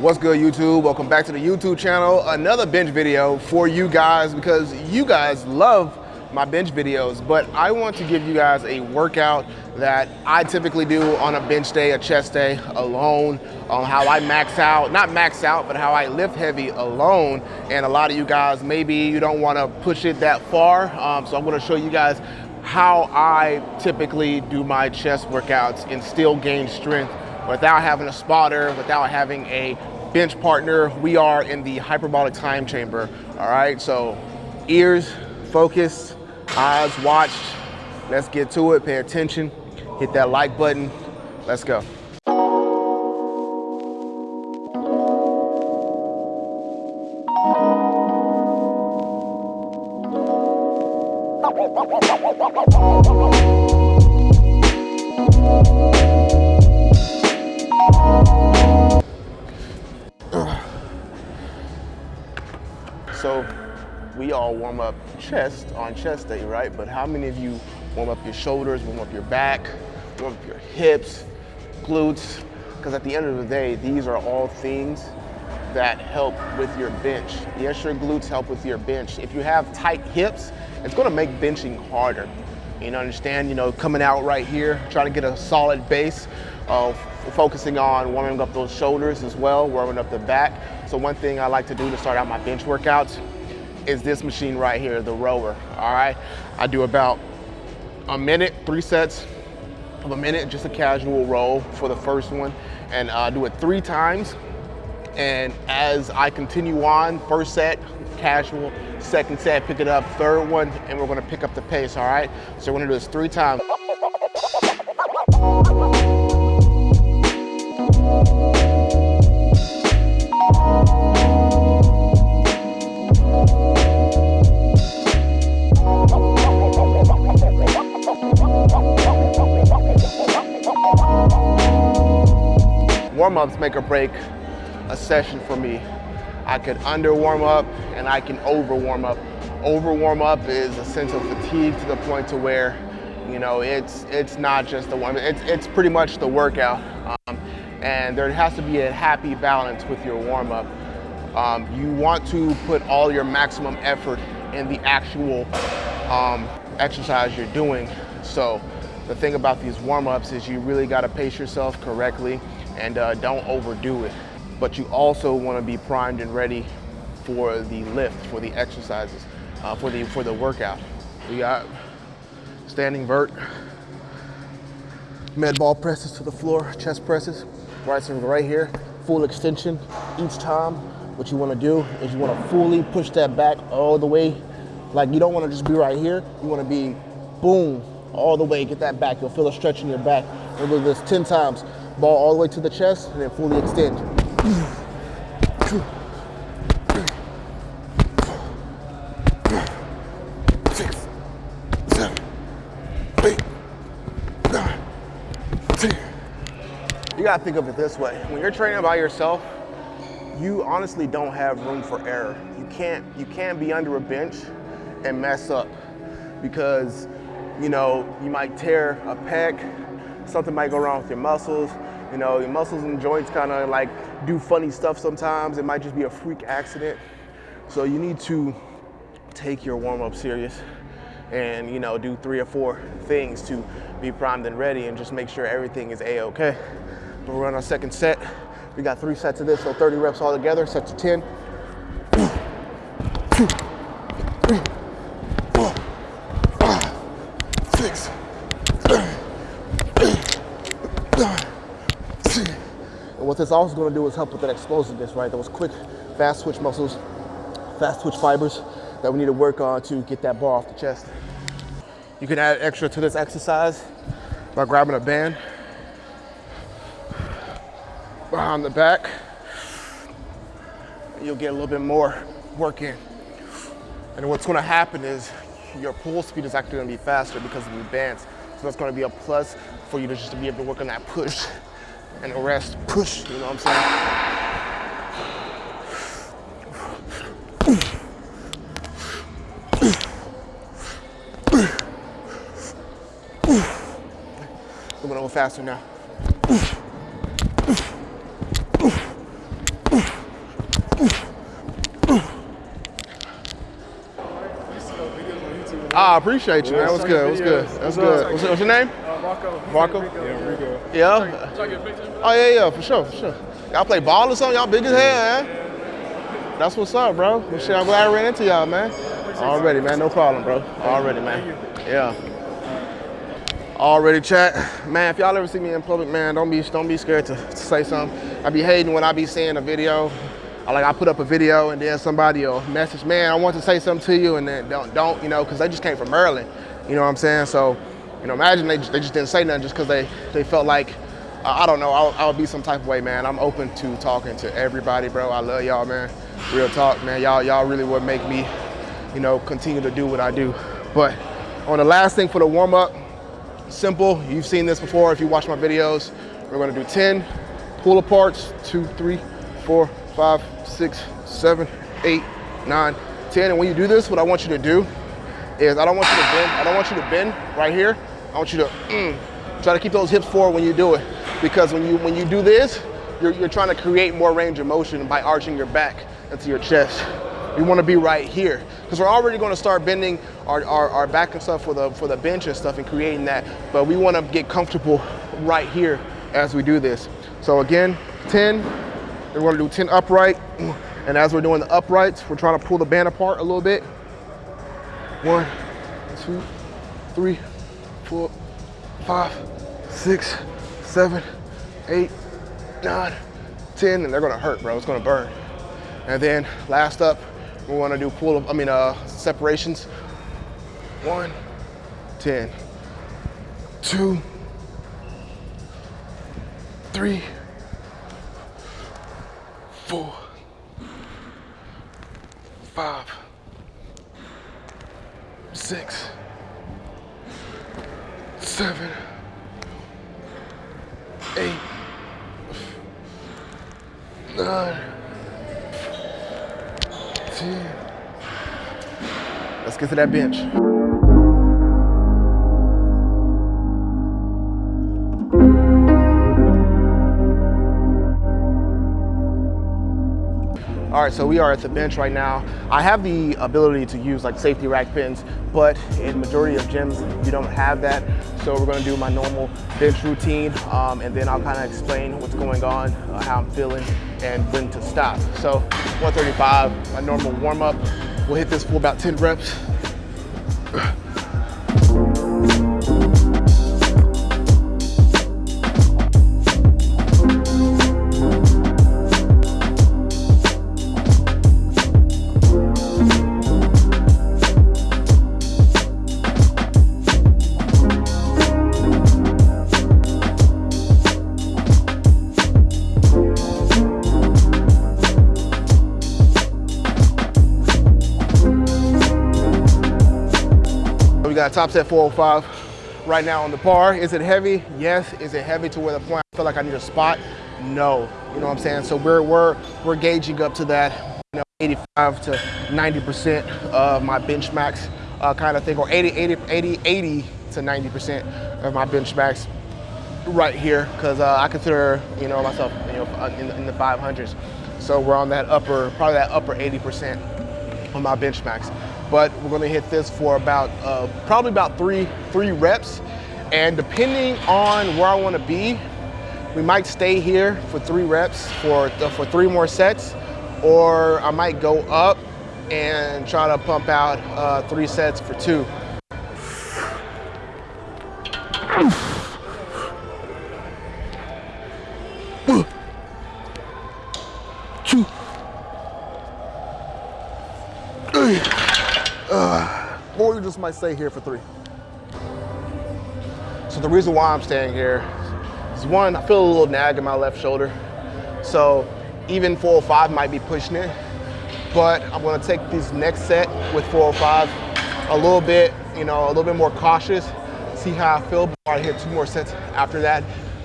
What's good YouTube? Welcome back to the YouTube channel. Another bench video for you guys because you guys love my bench videos, but I want to give you guys a workout that I typically do on a bench day, a chest day alone, on how I max out, not max out, but how I lift heavy alone. And a lot of you guys, maybe you don't wanna push it that far. Um, so I'm gonna show you guys how I typically do my chest workouts and still gain strength without having a spotter, without having a bench partner. We are in the hyperbolic time chamber, all right? So ears focused, eyes watched. Let's get to it, pay attention, hit that like button. Let's go. So we all warm up chest on chest day, right? But how many of you warm up your shoulders, warm up your back, warm up your hips, glutes? Because at the end of the day, these are all things that help with your bench. Yes, your glutes help with your bench. If you have tight hips, it's gonna make benching harder. You know, understand, you know, coming out right here, trying to get a solid base of focusing on warming up those shoulders as well, warming up the back. So one thing I like to do to start out my bench workouts is this machine right here, the rower, all right? I do about a minute, three sets of a minute, just a casual row for the first one, and I uh, do it three times. And as I continue on, first set, casual, second set, pick it up, third one, and we're gonna pick up the pace, all right? So we're gonna do this three times. Warm-ups make or break a session for me. I could under warm up and I can over warm up. Over warm up is a sense of fatigue to the point to where, you know, it's it's not just the warm, it's, it's pretty much the workout. And there has to be a happy balance with your warm up. Um, you want to put all your maximum effort in the actual um, exercise you're doing. So the thing about these warm ups is you really got to pace yourself correctly and uh, don't overdo it. But you also want to be primed and ready for the lift, for the exercises, uh, for the for the workout. We got standing vert, med ball presses to the floor, chest presses, right right here, full extension each time. What you want to do is you want to fully push that back all the way. Like you don't want to just be right here. You want to be boom all the way. Get that back. You'll feel a stretch in your back. We'll do this 10 times. Ball all the way to the chest and then fully extend. Six, seven, eight, nine, ten. You gotta think of it this way. When you're training by yourself, you honestly don't have room for error. You can't, you can't be under a bench and mess up because you know, you might tear a pec, something might go wrong with your muscles, you know, your muscles and joints kind of like do funny stuff sometimes. It might just be a freak accident. So you need to take your warm up serious and, you know, do three or four things to be primed and ready and just make sure everything is A-okay. We'll run our second set. We got three sets of this, so 30 reps all together, set to 10. Two, three, four, five, six, what this also gonna do is help with that explosiveness, right? Those quick, fast twitch muscles, fast twitch fibers that we need to work on to get that bar off the chest. You can add extra to this exercise by grabbing a band behind the back. You'll get a little bit more work in. And what's gonna happen is your pull speed is actually gonna be faster because of the bands. So that's gonna be a plus for you to just be able to work on that push and the rest push, you know what I'm saying? We're gonna go faster now. I appreciate you, man. What's good? What's good? That's good. What's, what's your name? Uh, Rocco. Marco? Yeah, Rico. Yeah. Try to get a picture. Oh yeah, yeah, for sure, for sure. Y'all play ball or something? Y'all big as hell, man. That's what's up, bro. Well, shit, I'm glad I ran into y'all, man. Already, man. No problem, bro. Already, man. Yeah. Already, chat. Man, if y'all ever see me in public, man, don't be don't be scared to, to say something. I be hating when I be seeing a video. Like I put up a video and then somebody will message, man, I want to say something to you, and then don't don't, you know, because they just came from Maryland. You know what I'm saying? So, you know, imagine they, they just didn't say nothing just because they they felt like uh, I don't know, I'll, I would be some type of way, man. I'm open to talking to everybody, bro. I love y'all, man. Real talk, man. Y'all y'all really would make me, you know, continue to do what I do. But on the last thing for the warm up, simple. You've seen this before if you watch my videos. We're gonna do 10 pull aparts, two, three, four, five, six, seven, eight, nine, 10. And when you do this, what I want you to do is I don't want you to bend, I don't want you to bend right here. I want you to mm, try to keep those hips forward when you do it. Because when you when you do this, you're, you're trying to create more range of motion by arching your back into your chest. You want to be right here because we're already going to start bending our, our, our, back and stuff for the for the bench and stuff and creating that. But we want to get comfortable right here as we do this. So again, 10. We're to do 10 upright. And as we're doing the uprights, we're trying to pull the band apart a little bit. One, two, three, four, five, six, seven, eight, nine, 10. And they're to hurt, bro. It's to burn. And then last up, we want to do pull, I mean, uh, separations. One, 10, two, three, four, five, six, seven, eight, nine, ten. Let's get to that bench. All right, so we are at the bench right now. I have the ability to use like safety rack pins, but in majority of gyms, you don't have that. So we're gonna do my normal bench routine, um, and then I'll kind of explain what's going on, uh, how I'm feeling, and when to stop. So 135, my normal warm up. We'll hit this for about 10 reps. got top set 405 right now on the bar. Is it heavy? Yes. Is it heavy to where the point I feel like I need a spot? No. You know what I'm saying? So we're we're we're gauging up to that, you know, 85 to 90% of my bench max uh, kind of thing, or 80, 80, 80, 80 to 90% of my bench max right here, because uh, I consider you know myself you know uh, in, in the 500s. So we're on that upper, probably that upper 80% on my bench max but we're gonna hit this for about, uh, probably about three, three reps. And depending on where I wanna be, we might stay here for three reps for, for three more sets, or I might go up and try to pump out uh, three sets for two. Two. Stay here for three. So the reason why I'm staying here is one, I feel a little nag in my left shoulder. So even 405 might be pushing it, but I'm gonna take this next set with 405 a little bit, you know, a little bit more cautious, see how I feel before I hit two more sets after that.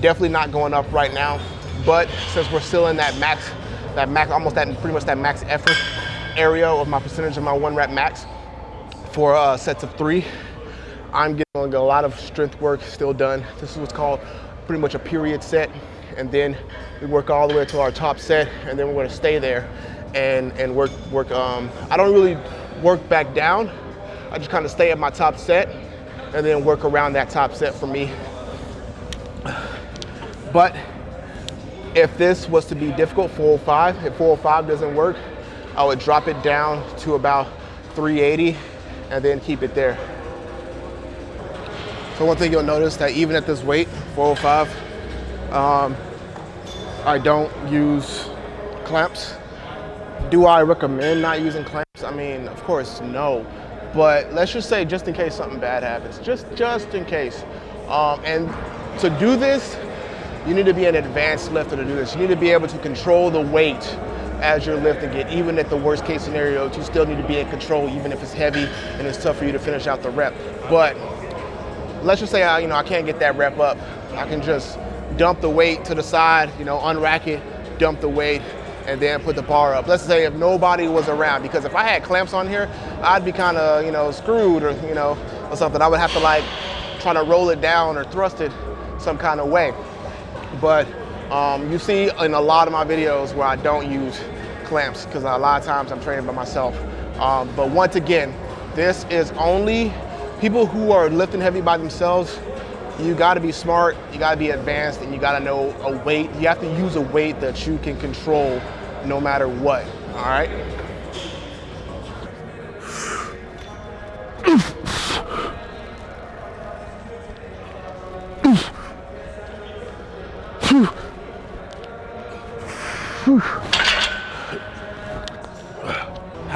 Definitely not going up right now, but since we're still in that max, that max, almost that pretty much that max effort area of my percentage of my one rep max, for uh, sets of three. I'm getting a lot of strength work still done. This is what's called pretty much a period set. And then we work all the way to our top set and then we're gonna stay there and, and work, work. Um, I don't really work back down. I I just kind of stay at my top set and then work around that top set for me. But if this was to be difficult, 405, if 405 doesn't work, I would drop it down to about 380 and then keep it there. So one thing you'll notice that even at this weight, 405, um, I don't use clamps. Do I recommend not using clamps? I mean, of course, no. But let's just say just in case something bad happens, just, just in case. Um, and to do this, you need to be an advanced lifter to do this. You need to be able to control the weight as you're lifting it. Even at the worst case scenario, you still need to be in control, even if it's heavy and it's tough for you to finish out the rep. But let's just say I, you know, I can't get that rep up. I can just dump the weight to the side, you know, unrack it, dump the weight, and then put the bar up. Let's say if nobody was around, because if I had clamps on here, I'd be kind of, you know, screwed or, you know, or something. I would have to like try to roll it down or thrust it some kind of way. But um, you see in a lot of my videos where I don't use clamps because a lot of times I'm training by myself. Um, but once again, this is only people who are lifting heavy by themselves you got to be smart, you got to be advanced, and you got to know a weight. You have to use a weight that you can control no matter what, all right?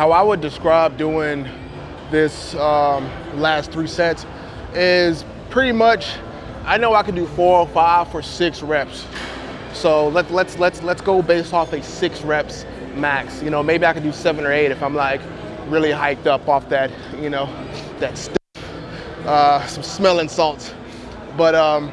How I would describe doing this um, last three sets is pretty much I know I can do four or five for six reps. So let, let's let's let's go based off a six reps max. You know, maybe I can do seven or eight if I'm like really hiked up off that, you know, that stuff, uh, some smelling salts. But um,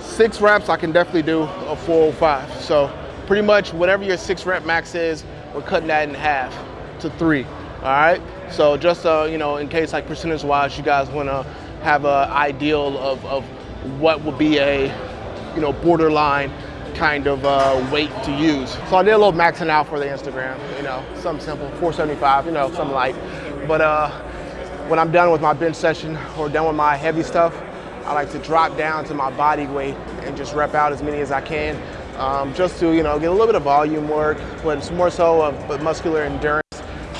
six reps, I can definitely do a four or five. So pretty much whatever your six rep max is, we're cutting that in half to three. All right. So just uh, you know, in case like percentage wise, you guys want to have an ideal of, of what would be a, you know, borderline kind of uh, weight to use. So I did a little maxing out for the Instagram, you know, something simple, 475, you know, something light. But uh, when I'm done with my bench session or done with my heavy stuff, I like to drop down to my body weight and just rep out as many as I can, um, just to you know get a little bit of volume work, but it's more so of muscular endurance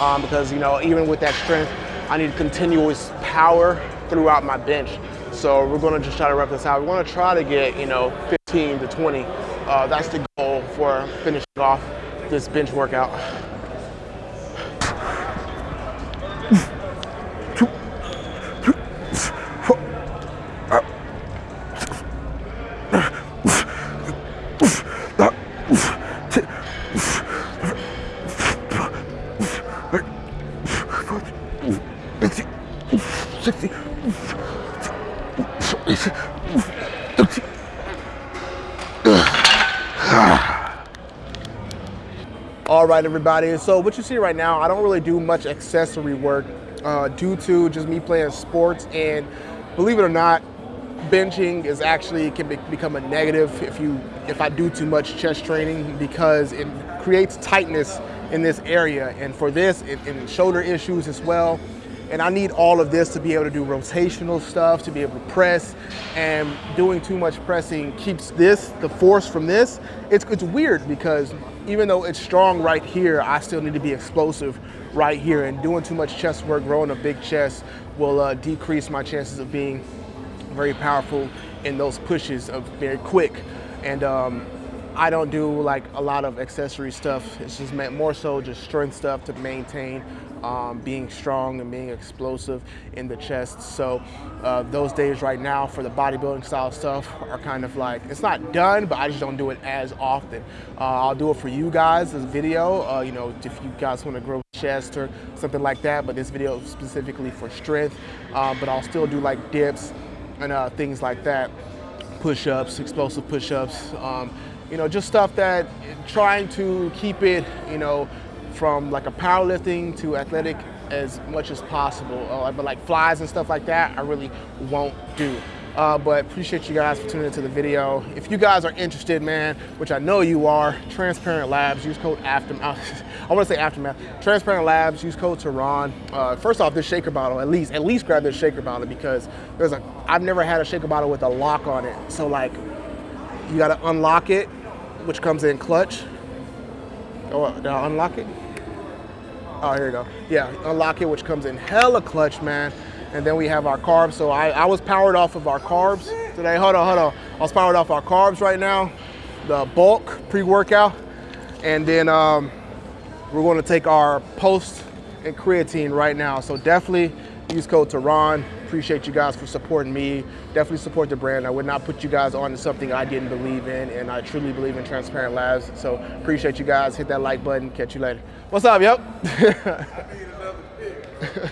um, because you know even with that strength, I need continuous power throughout my bench. So we're gonna just try to rep this out. We wanna try to get, you know, 15 to 20. Uh, that's the goal for finishing off this bench workout. All right, everybody. So what you see right now, I don't really do much accessory work uh, due to just me playing sports. And believe it or not, benching is actually can be, become a negative if you if I do too much chest training because it creates tightness in this area. And for this, and shoulder issues as well, and I need all of this to be able to do rotational stuff, to be able to press. And doing too much pressing keeps this, the force from this. It's, it's weird because even though it's strong right here, I still need to be explosive right here. And doing too much chest work, growing a big chest, will uh, decrease my chances of being very powerful in those pushes of very quick. And um, I don't do like a lot of accessory stuff. It's just more so just strength stuff to maintain um, being strong and being explosive in the chest. So uh, those days right now for the bodybuilding style stuff are kind of like, it's not done, but I just don't do it as often. Uh, I'll do it for you guys, this video, uh, you know, if you guys want to grow chest or something like that, but this video is specifically for strength. Um, but I'll still do like dips and uh, things like that, push-ups, explosive push-ups, um, you know, just stuff that trying to keep it, you know, from like a powerlifting to athletic as much as possible. Uh, but like flies and stuff like that, I really won't do. Uh, but appreciate you guys for tuning into the video. If you guys are interested, man, which I know you are, Transparent Labs, use code Aftermath. I want to say Aftermath. Transparent Labs, use code Tehran. Uh, first off, this shaker bottle, at least, at least grab this shaker bottle because there's a. I've never had a shaker bottle with a lock on it. So like, you got to unlock it, which comes in clutch. Oh, did I unlock it? Oh, here you go. Yeah, unlock it, which comes in hella clutch, man. And then we have our carbs. So I, I was powered off of our carbs today. Hold on, hold on. I was powered off our carbs right now, the bulk pre-workout. And then um, we're gonna take our post and creatine right now. So definitely use code Tehran. Appreciate you guys for supporting me. Definitely support the brand. I would not put you guys on to something I didn't believe in, and I truly believe in Transparent Labs. So appreciate you guys. Hit that like button. Catch you later. What's up, yep?